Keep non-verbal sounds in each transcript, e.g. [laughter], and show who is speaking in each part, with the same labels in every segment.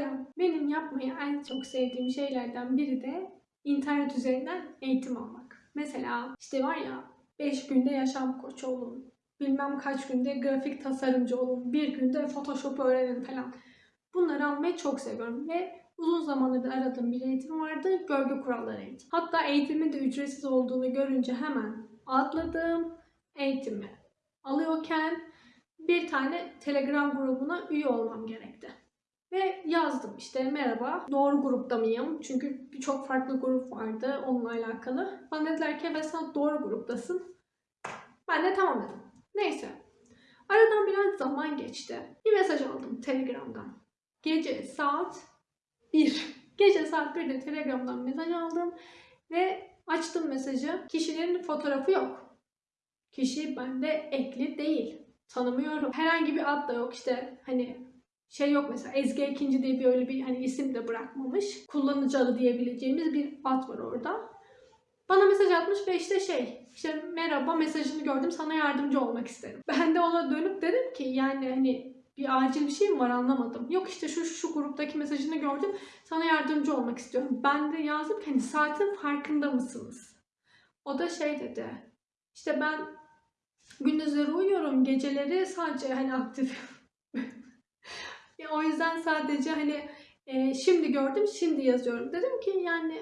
Speaker 1: Selam. Benim yapmayı en çok sevdiğim şeylerden biri de internet üzerinden eğitim almak. Mesela işte var ya 5 günde yaşam koçu olun. Bilmem kaç günde grafik tasarımcı olun. Bir günde Photoshop öğrenin falan. Bunları almayı çok seviyorum ve uzun zamandır aradığım bir eğitim vardı. Gölge kuralları eğitim. Hatta eğitimin de ücretsiz olduğunu görünce hemen atladım eğitimi alıyorken bir tane Telegram grubuna üye olmam gerekti. Ve yazdım işte merhaba doğru grupta mıyım? Çünkü birçok farklı grup vardı onunla alakalı. Bana dediler ki evet sen doğru gruptasın. Ben de tamam dedim. Neyse. Aradan biraz zaman geçti. Bir mesaj aldım Telegram'dan. Gece saat 1. [laughs] Gece saat 1'de Telegram'dan mesaj aldım. Ve açtım mesajı. Kişinin fotoğrafı yok. Kişi bende ekli değil. Tanımıyorum. Herhangi bir ad da yok. İşte hani şey yok mesela Ezgi ikinci diye bir öyle bir hani isim de bırakmamış. Kullanıcı diyebileceğimiz bir ad var orada. Bana mesaj atmış ve işte şey işte merhaba mesajını gördüm sana yardımcı olmak isterim. Ben de ona dönüp dedim ki yani hani bir acil bir şey mi var anlamadım. Yok işte şu şu gruptaki mesajını gördüm sana yardımcı olmak istiyorum. Ben de yazdım ki hani saatin farkında mısınız? O da şey dedi işte ben gündüzleri uyuyorum geceleri sadece hani aktif Ya o yüzden sadece hani e, şimdi gördüm, şimdi yazıyorum. Dedim ki yani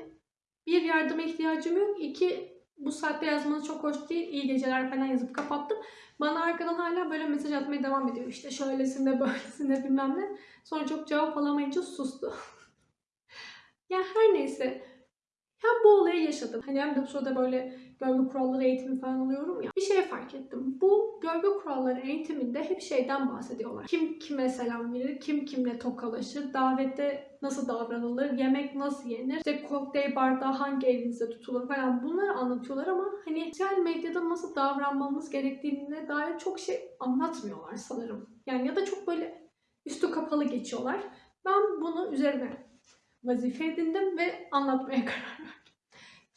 Speaker 1: bir yardıma ihtiyacım yok. İki bu saatte yazmanız çok hoş değil. İyi geceler falan yazıp kapattım. Bana arkadan hala böyle mesaj atmaya devam ediyor. İşte şöylesinde [laughs] böylesinde bilmem ne. Sonra çok cevap alamayınca sustu. [laughs] ya her neyse. Ya bu olayı yaşadım. Hani hem de bu sırada böyle gölge kuralları eğitimi falan alıyorum ya. Bir şey fark ettim. Bu gölge kuralları eğitiminde hep şeyden bahsediyorlar. Kim kime selam verir, kim kimle tokalaşır, davette nasıl davranılır, yemek nasıl yenir, işte kokteyl bardağı hangi elinizde tutulur falan bunları anlatıyorlar ama hani sosyal medyada nasıl davranmamız gerektiğine dair çok şey anlatmıyorlar sanırım. Yani ya da çok böyle üstü kapalı geçiyorlar. Ben bunu üzerine vazife edindim ve anlatmaya [laughs] karar verdim.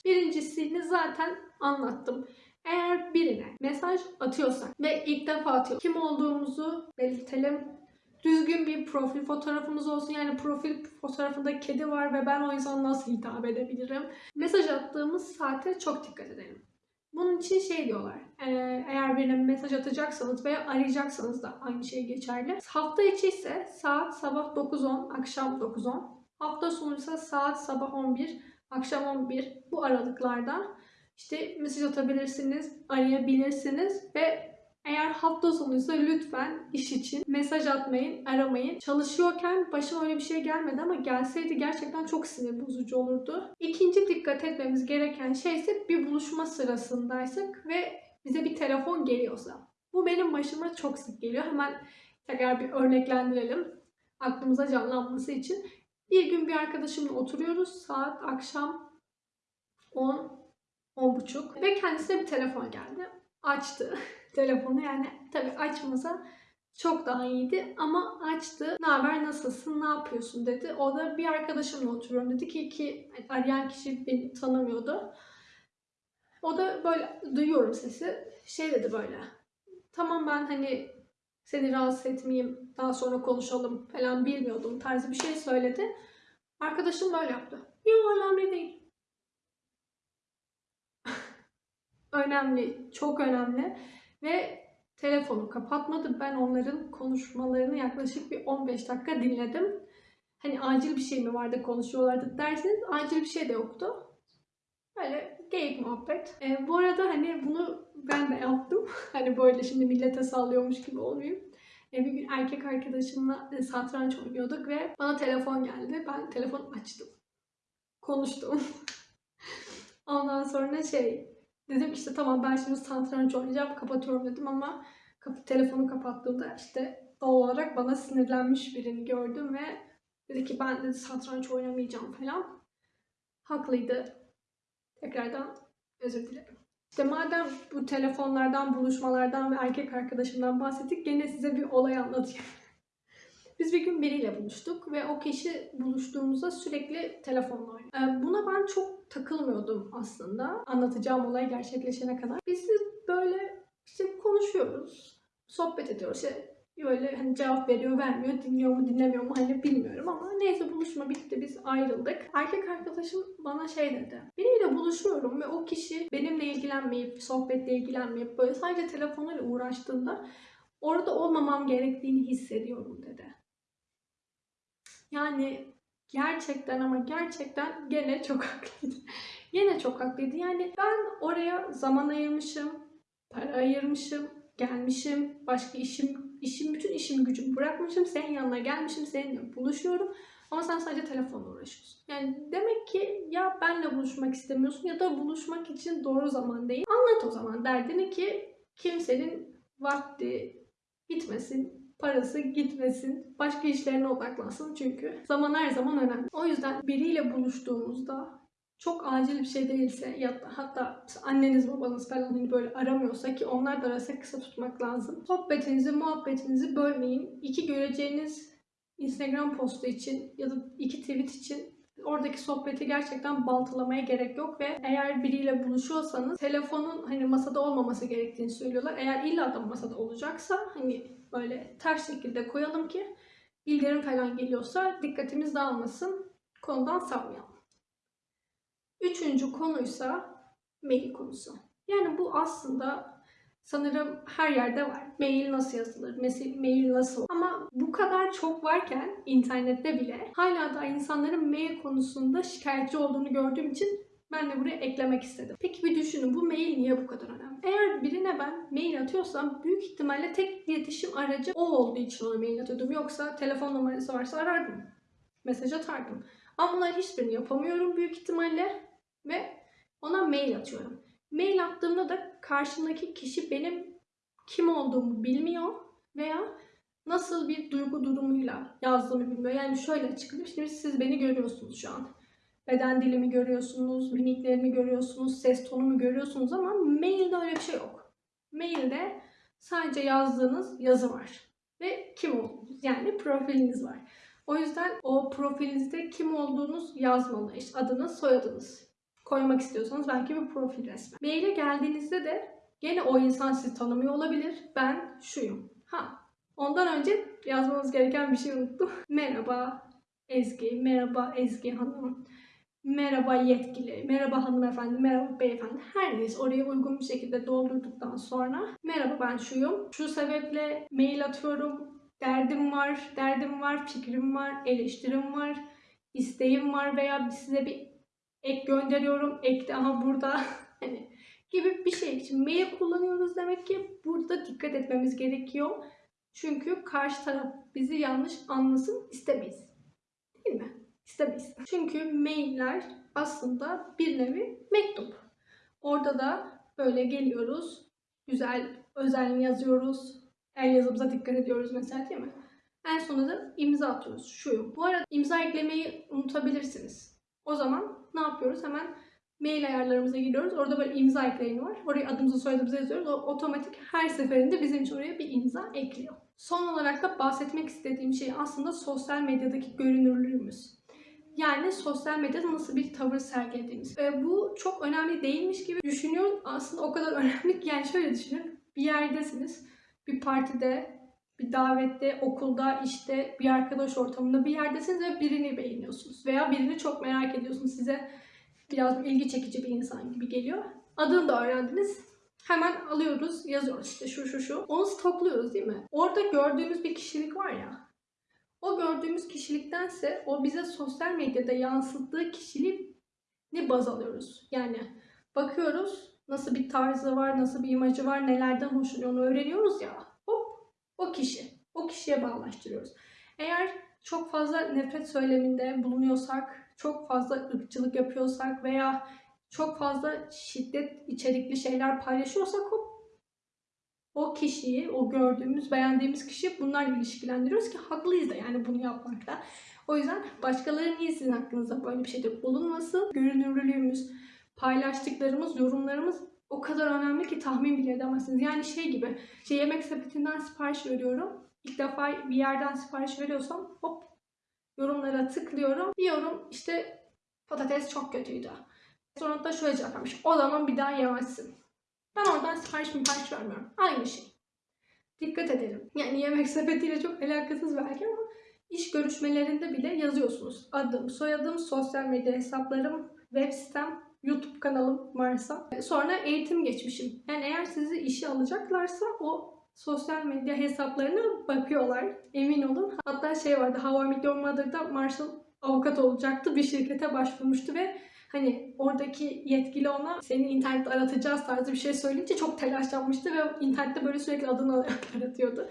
Speaker 1: Birincisini zaten anlattım. Eğer birine mesaj atıyorsak ve ilk defa atıyor, kim olduğumuzu belirtelim. Düzgün bir profil fotoğrafımız olsun. Yani profil fotoğrafında kedi var ve ben o insana nasıl hitap edebilirim? Mesaj attığımız saate çok dikkat edelim. Bunun için şey diyorlar. Eğer birine mesaj atacaksanız veya arayacaksanız da aynı şey geçerli. Hafta içi ise saat sabah 9.10, akşam 9.10. Hafta sonu ise saat sabah 11, akşam 11 bu aralıklarda işte mesaj atabilirsiniz, arayabilirsiniz ve eğer hafta sonuysa lütfen iş için mesaj atmayın, aramayın. Çalışıyorken başıma öyle bir şey gelmedi ama gelseydi gerçekten çok sinir bozucu olurdu. İkinci dikkat etmemiz gereken şey ise bir buluşma sırasındaysak ve bize bir telefon geliyorsa. Bu benim başıma çok sık geliyor. Hemen tekrar bir örneklendirelim aklımıza canlanması için. Bir gün bir arkadaşımla oturuyoruz. Saat akşam 10 10.30 ve kendisine bir telefon geldi. Açtı [laughs] telefonu yani tabii açmasa çok daha iyiydi ama açtı. Ne haber nasılsın ne yapıyorsun dedi. O da bir arkadaşımla oturuyorum dedi ki ki arayan kişi beni tanımıyordu. O da böyle duyuyorum sesi. Şey dedi böyle. Tamam ben hani seni rahatsız etmeyeyim daha sonra konuşalım falan bilmiyordum tarzı bir şey söyledi. Arkadaşım böyle yaptı. Yok önemli değil. [laughs] önemli, çok önemli ve telefonu kapatmadı. Ben onların konuşmalarını yaklaşık bir 15 dakika dinledim. Hani acil bir şey mi vardı konuşuyorlardı derseniz acil bir şey de yoktu. Böyle geyik muhabbet. E, bu arada hani bunu ben de yaptım. [laughs] hani böyle şimdi millete sallıyormuş gibi olmayayım. E, bir gün erkek arkadaşımla e, satranç oynuyorduk ve bana telefon geldi. Ben telefon açtım. Konuştum. [laughs] Ondan sonra şey Dedim işte tamam ben şimdi satranç oynayacağım kapatıyorum dedim ama kapı, telefonu kapattığımda işte doğal olarak bana sinirlenmiş birini gördüm ve dedi ki ben de satranç oynamayacağım falan. Haklıydı. Tekrardan özür dilerim. İşte madem bu telefonlardan, buluşmalardan ve erkek arkadaşımdan bahsettik gene size bir olay anlatayım. [laughs] Biz bir gün biriyle buluştuk ve o kişi buluştuğumuzda sürekli telefonla oynuyor. Ee, buna ben çok takılmıyordum aslında. Anlatacağım olay gerçekleşene kadar. Biz böyle işte konuşuyoruz, sohbet ediyoruz. İşte böyle hani cevap veriyor, vermiyor, dinliyor mu, dinlemiyor mu hani bilmiyorum ama neyse buluşma bitti biz ayrıldık. Erkek arkadaşım bana şey dedi. Biriyle buluşuyorum ve o kişi benimle ilgilenmeyip, sohbetle ilgilenmeyip böyle sadece telefonuyla uğraştığında orada olmamam gerektiğini hissediyorum dedi. Yani gerçekten ama gerçekten gene çok [laughs] haklıydı. Gene çok haklıydı. Yani ben oraya zaman ayırmışım, para ayırmışım, gelmişim, başka işim, işim bütün işimi gücümü bırakmışım, senin yanına gelmişim, seninle buluşuyorum. Ama sen sadece telefonla uğraşıyorsun. Yani demek ki ya benle buluşmak istemiyorsun ya da buluşmak için doğru zaman değil. Anlat o zaman derdini ki kimsenin vakti gitmesin, parası gitmesin, başka işlerine odaklansın çünkü zaman her zaman önemli. O yüzden biriyle buluştuğumuzda çok acil bir şey değilse ya hatta anneniz babanız falan hani böyle aramıyorsa ki onlar da arasa kısa tutmak lazım. Sohbetinizi, muhabbetinizi bölmeyin. İki göreceğiniz Instagram postu için ya da iki tweet için oradaki sohbeti gerçekten baltalamaya gerek yok ve eğer biriyle buluşuyorsanız telefonun hani masada olmaması gerektiğini söylüyorlar. Eğer illa da masada olacaksa hani böyle ters şekilde koyalım ki bildirim falan geliyorsa dikkatimiz dağılmasın. Konudan sapmayalım. Üçüncü konuysa mail konusu. Yani bu aslında sanırım her yerde var. Mail nasıl yazılır? Mail nasıl? Ama bu kadar çok varken internette bile hala da insanların mail konusunda şikayetçi olduğunu gördüğüm için ben de buraya eklemek istedim. Peki bir düşünün bu mail niye bu kadar önemli? Eğer birine ben mail atıyorsam büyük ihtimalle tek iletişim aracı o olduğu için ona mail atıyordum. Yoksa telefon numarası varsa arardım. Mesaj atardım. Ama bunlar hiçbirini yapamıyorum büyük ihtimalle ve ona mail atıyorum. Mail attığımda da karşımdaki kişi benim kim olduğumu bilmiyor veya nasıl bir duygu durumuyla yazdığımı bilmiyor. Yani şöyle açıklayayım. Şimdi siz beni görüyorsunuz şu an. Beden dilimi görüyorsunuz, mimiklerimi görüyorsunuz, ses tonumu görüyorsunuz ama mailde öyle bir şey yok. Mailde sadece yazdığınız yazı var. Ve kim olduğunuz yani profiliniz var. O yüzden o profilinizde kim olduğunuz yazmalı. İşte adınız, soyadınız koymak istiyorsanız belki bir profil resmi. Maile geldiğinizde de gene o insan sizi tanımıyor olabilir. Ben şuyum. Ha. Ondan önce yazmanız gereken bir şey unuttum. [laughs] Merhaba Ezgi, merhaba Ezgi Hanım, merhaba yetkili, merhaba hanımefendi, merhaba beyefendi. Her neyse oraya uygun bir şekilde doldurduktan sonra merhaba ben şuyum. Şu sebeple mail atıyorum. Derdim var, derdim var, fikrim var, eleştirim var, isteğim var veya size bir ek gönderiyorum. Ek de ama burada [laughs] hani gibi bir şey için mail kullanıyoruz demek ki burada dikkat etmemiz gerekiyor. Çünkü karşı taraf bizi yanlış anlasın istemeyiz. Değil mi? İstemeyiz. Çünkü mailler aslında bir nevi mektup. Orada da böyle geliyoruz. Güzel özel yazıyoruz. El yazımıza dikkat ediyoruz mesela değil mi? En sonunda da imza atıyoruz. Şu. Bu arada imza eklemeyi unutabilirsiniz. O zaman ne yapıyoruz? Hemen mail ayarlarımıza giriyoruz. Orada böyle imza ekleyeni var. Oraya adımızı soyadımızı yazıyoruz. O otomatik her seferinde bizim için oraya bir imza ekliyor. Son olarak da bahsetmek istediğim şey aslında sosyal medyadaki görünürlüğümüz. Yani sosyal medyada nasıl bir tavır sergilediğimiz. E, bu çok önemli değilmiş gibi düşünüyorum. Aslında o kadar [laughs] önemli ki yani şöyle düşünün. Bir yerdesiniz. Bir partide, bir davette, okulda, işte bir arkadaş ortamında bir yerdesiniz ve birini beğeniyorsunuz. Veya birini çok merak ediyorsunuz. Size biraz ilgi çekici bir insan gibi geliyor. Adını da öğrendiniz. Hemen alıyoruz, yazıyoruz işte şu şu şu. Onu stokluyoruz değil mi? Orada gördüğümüz bir kişilik var ya. O gördüğümüz kişiliktense o bize sosyal medyada yansıttığı kişiliği baz alıyoruz. Yani bakıyoruz nasıl bir tarzı var, nasıl bir imajı var, nelerden hoşlanıyor onu öğreniyoruz ya. O kişi. O kişiye bağlaştırıyoruz. Eğer çok fazla nefret söyleminde bulunuyorsak, çok fazla ırkçılık yapıyorsak veya çok fazla şiddet içerikli şeyler paylaşıyorsak hop o kişiyi, o gördüğümüz, beğendiğimiz kişiyi bunlarla ilişkilendiriyoruz ki haklıyız da yani bunu yapmakta. O yüzden başkaları niye sizin hakkınızda böyle bir şeyde bulunmasın? Görünürlüğümüz, paylaştıklarımız, yorumlarımız o kadar önemli ki tahmin bile edemezsiniz. Yani şey gibi, şey yemek sepetinden sipariş veriyorum. İlk defa bir yerden sipariş veriyorsam hop yorumlara tıklıyorum. Bir yorum işte patates çok kötüydü. Sonra da şöyle cevap vermiş. O zaman bir daha yemezsin. Ben oradan sipariş sipariş vermiyorum. Aynı şey. dikkat edelim. Yani yemek sepetiyle çok alakasız belki ama iş görüşmelerinde bile yazıyorsunuz. Adım, soyadım, sosyal medya hesaplarım, web sitem, YouTube kanalım varsa. Sonra eğitim geçmişim. Yani eğer sizi işe alacaklarsa o sosyal medya hesaplarına bakıyorlar. Emin olun. Hatta şey vardı. How I Met Your Mother'da Marshall avukat olacaktı. Bir şirkete başvurmuştu ve hani oradaki yetkili ona seni internette aratacağız tarzı bir şey söyleyince çok telaşlanmıştı ve internette böyle sürekli adını [laughs] aratıyordu.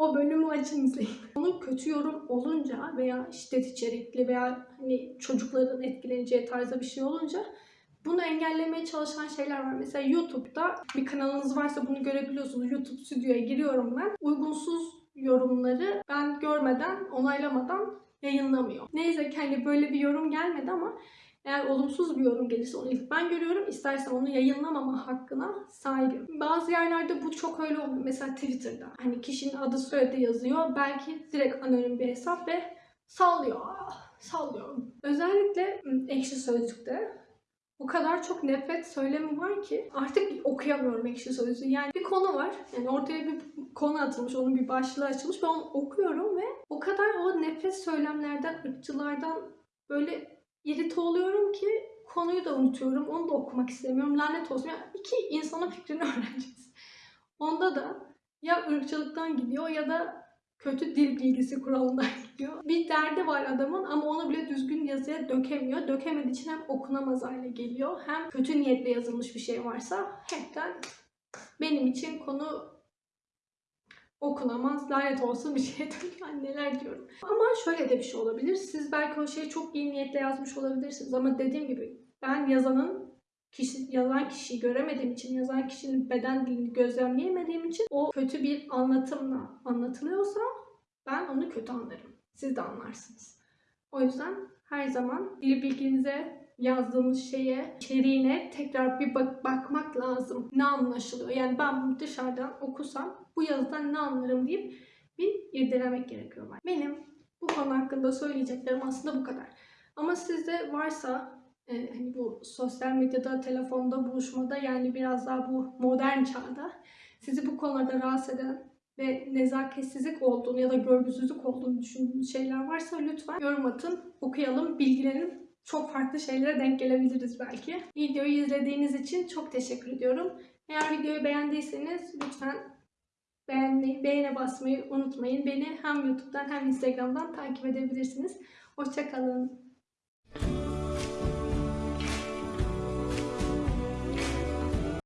Speaker 1: O bölümü açın izleyin. Onun kötü yorum olunca veya şiddet içerikli veya hani çocukların etkileneceği tarzda bir şey olunca bunu engellemeye çalışan şeyler var. Mesela YouTube'da bir kanalınız varsa bunu görebiliyorsunuz. YouTube stüdyoya giriyorum ben. Uygunsuz yorumları ben görmeden, onaylamadan yayınlamıyor. Neyse ki hani böyle bir yorum gelmedi ama eğer olumsuz bir yorum gelirse onu ilk ben görüyorum. İstersem onu yayınlamama hakkına sahibim. Bazı yerlerde bu çok öyle olmuyor. Mesela Twitter'da. Hani kişinin adı soyadı yazıyor. Belki direkt anonim bir hesap ve sallıyor. Ah, Sallıyor. Özellikle ekşi sözlükte o kadar çok nefret söylemi var ki artık okuyamıyorum ekşi sözlüğü. Yani bir konu var. Yani ortaya bir konu atılmış, onun bir başlığı açılmış. Ben onu okuyorum ve o kadar o nefret söylemlerden, ırkçılardan böyle irite oluyorum ki konuyu da unutuyorum. Onu da okumak istemiyorum. Lanet olsun. Yani iki insanın fikrini [laughs] öğreneceğiz. Onda da ya ırkçılıktan gidiyor ya da kötü dil bilgisi kuralından [laughs] gidiyor. Bir derdi var adamın ama onu bile düzgün yazıya dökemiyor. Dökemediği için hem okunamaz hale geliyor hem kötü niyetle yazılmış bir şey varsa hepten benim için konu okunamaz, lanet olsun bir [laughs] şeye dönüyor. Neler diyorum. Ama şöyle de bir şey olabilir. Siz belki o şeyi çok iyi niyetle yazmış olabilirsiniz ama dediğim gibi ben yazanın kişi, yazan kişiyi göremediğim için, yazan kişinin beden dilini gözlemleyemediğim için o kötü bir anlatımla anlatılıyorsa ben onu kötü anlarım. Siz de anlarsınız. O yüzden her zaman dil bilginize yazdığımız şeye, içeriğine tekrar bir bak bakmak lazım. Ne anlaşılıyor? Yani ben dışarıdan okusam bu yazıdan ne anlarım deyip bir irdelemek gerekiyor. Benim bu konu hakkında söyleyeceklerim aslında bu kadar. Ama sizde varsa e, hani bu sosyal medyada, telefonda, buluşmada yani biraz daha bu modern çağda sizi bu konularda rahatsız eden ve nezaketsizlik olduğunu ya da görgüsüzlük olduğunu düşündüğünüz şeyler varsa lütfen yorum atın, okuyalım, bilgilenin çok farklı şeylere denk gelebiliriz belki. Videoyu izlediğiniz için çok teşekkür ediyorum. Eğer videoyu beğendiyseniz lütfen beğenmeyi, beğene basmayı unutmayın. Beni hem YouTube'dan hem Instagram'dan takip edebilirsiniz. Hoşçakalın.